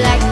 like